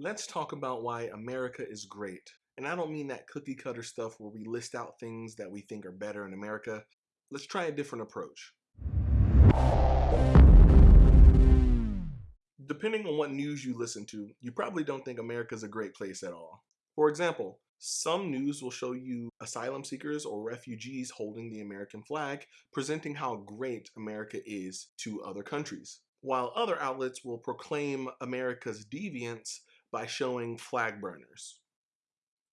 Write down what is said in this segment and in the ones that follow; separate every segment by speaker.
Speaker 1: Let's talk about why America is great. And I don't mean that cookie cutter stuff where we list out things that we think are better in America. Let's try a different approach. Depending on what news you listen to, you probably don't think America's a great place at all. For example, some news will show you asylum seekers or refugees holding the American flag, presenting how great America is to other countries, while other outlets will proclaim America's deviance by showing flag burners.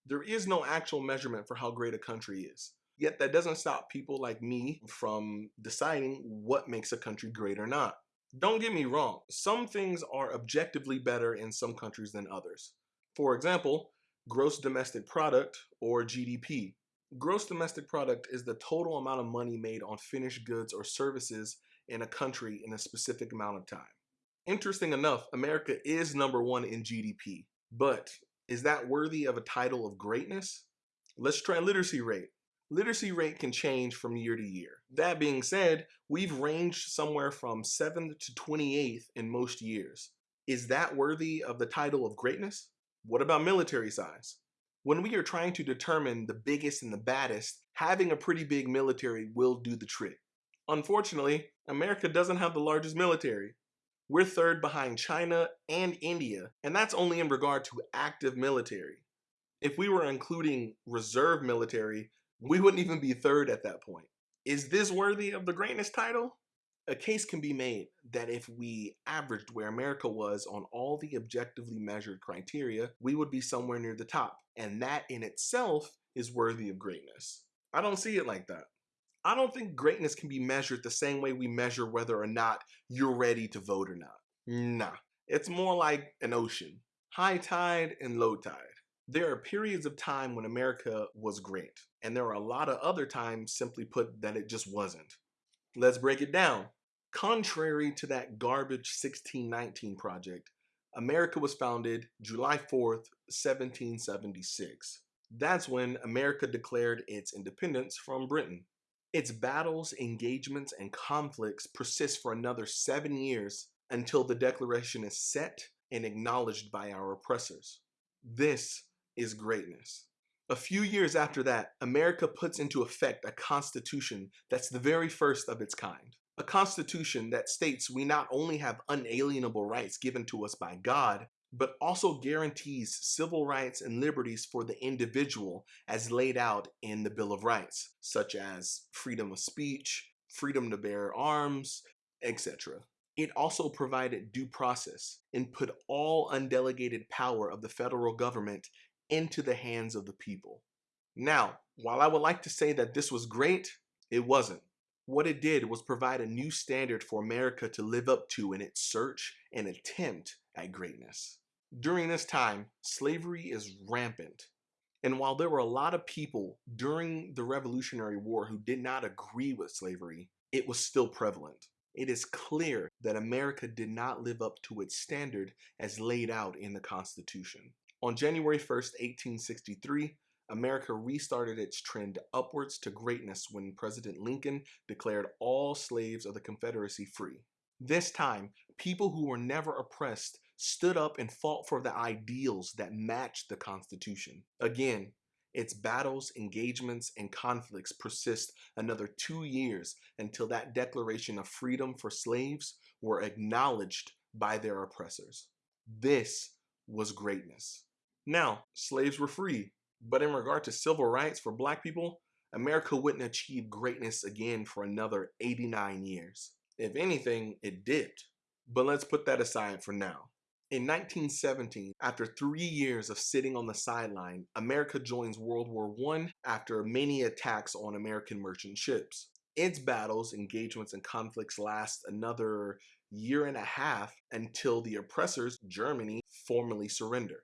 Speaker 1: There is no actual measurement for how great a country is. Yet that doesn't stop people like me from deciding what makes a country great or not. Don't get me wrong, some things are objectively better in some countries than others. For example, gross domestic product or GDP. Gross domestic product is the total amount of money made on finished goods or services in a country in a specific amount of time. Interesting enough, America is number one in GDP, but is that worthy of a title of greatness? Let's try literacy rate. Literacy rate can change from year to year. That being said, we've ranged somewhere from 7th to 28th in most years. Is that worthy of the title of greatness? What about military size? When we are trying to determine the biggest and the baddest, having a pretty big military will do the trick. Unfortunately, America doesn't have the largest military. We're third behind China and India, and that's only in regard to active military. If we were including reserve military, we wouldn't even be third at that point. Is this worthy of the greatness title? A case can be made that if we averaged where America was on all the objectively measured criteria, we would be somewhere near the top. And that in itself is worthy of greatness. I don't see it like that. I don't think greatness can be measured the same way we measure whether or not you're ready to vote or not. Nah, it's more like an ocean. High tide and low tide. There are periods of time when America was great, and there are a lot of other times, simply put, that it just wasn't. Let's break it down. Contrary to that garbage 1619 project, America was founded July 4th, 1776. That's when America declared its independence from Britain. Its battles, engagements, and conflicts persist for another seven years until the declaration is set and acknowledged by our oppressors. This is greatness. A few years after that, America puts into effect a constitution that's the very first of its kind a constitution that states we not only have unalienable rights given to us by God, but also guarantees civil rights and liberties for the individual as laid out in the Bill of Rights, such as freedom of speech, freedom to bear arms, etc. It also provided due process and put all undelegated power of the federal government into the hands of the people. Now, while I would like to say that this was great, it wasn't. What it did was provide a new standard for America to live up to in its search and attempt at greatness. During this time, slavery is rampant. And while there were a lot of people during the Revolutionary War who did not agree with slavery, it was still prevalent. It is clear that America did not live up to its standard as laid out in the Constitution. On January 1st, 1863, America restarted its trend upwards to greatness when President Lincoln declared all slaves of the Confederacy free. This time, people who were never oppressed stood up and fought for the ideals that matched the Constitution. Again, its battles, engagements, and conflicts persist another two years until that declaration of freedom for slaves were acknowledged by their oppressors. This was greatness. Now, slaves were free, but in regard to civil rights for black people, America wouldn't achieve greatness again for another 89 years. If anything, it dipped. But let's put that aside for now. In 1917, after three years of sitting on the sideline, America joins World War I after many attacks on American merchant ships. Its battles, engagements, and conflicts last another year and a half until the oppressors, Germany, formally surrender.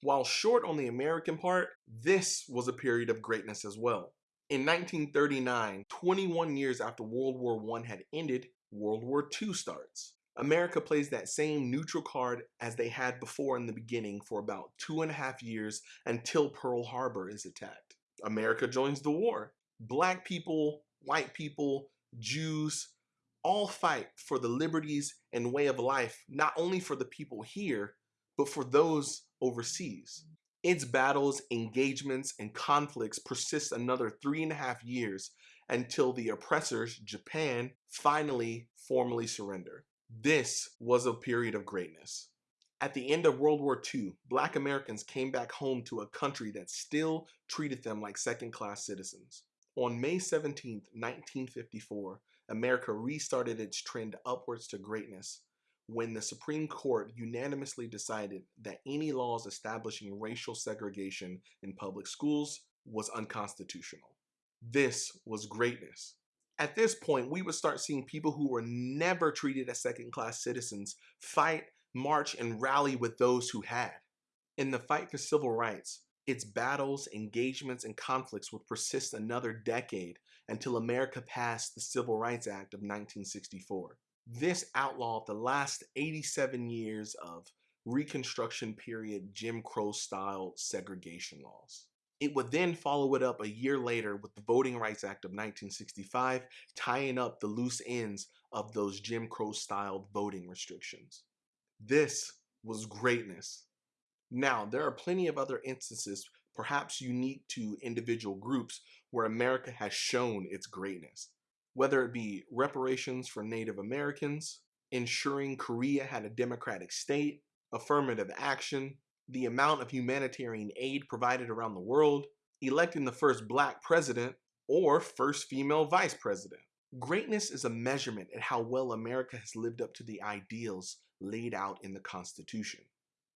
Speaker 1: While short on the American part, this was a period of greatness as well. In 1939, 21 years after World War I had ended, World War II starts. America plays that same neutral card as they had before in the beginning for about two and a half years until Pearl Harbor is attacked. America joins the war. Black people, white people, Jews, all fight for the liberties and way of life, not only for the people here, but for those overseas. Its battles, engagements, and conflicts persist another three and a half years until the oppressors, Japan, finally formally surrender. This was a period of greatness. At the end of World War II, black Americans came back home to a country that still treated them like second class citizens. On May 17, 1954, America restarted its trend upwards to greatness when the Supreme Court unanimously decided that any laws establishing racial segregation in public schools was unconstitutional. This was greatness. At this point, we would start seeing people who were never treated as second class citizens fight march, and rally with those who had. In the fight for civil rights, its battles, engagements, and conflicts would persist another decade until America passed the Civil Rights Act of 1964. This outlawed the last 87 years of Reconstruction period Jim Crow style segregation laws. It would then follow it up a year later with the Voting Rights Act of 1965, tying up the loose ends of those Jim Crow style voting restrictions. This was greatness. Now, there are plenty of other instances, perhaps unique to individual groups, where America has shown its greatness. Whether it be reparations for Native Americans, ensuring Korea had a democratic state, affirmative action, the amount of humanitarian aid provided around the world, electing the first black president, or first female vice president. Greatness is a measurement at how well America has lived up to the ideals laid out in the Constitution.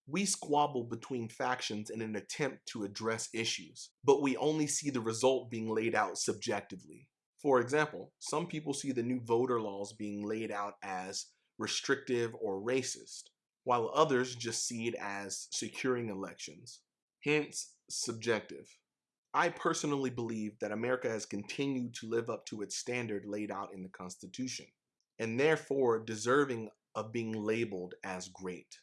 Speaker 1: We squabble between factions in an attempt to address issues, but we only see the result being laid out subjectively. For example, some people see the new voter laws being laid out as restrictive or racist, while others just see it as securing elections. Hence, subjective. I personally believe that America has continued to live up to its standard laid out in the Constitution, and therefore deserving of being labeled as great.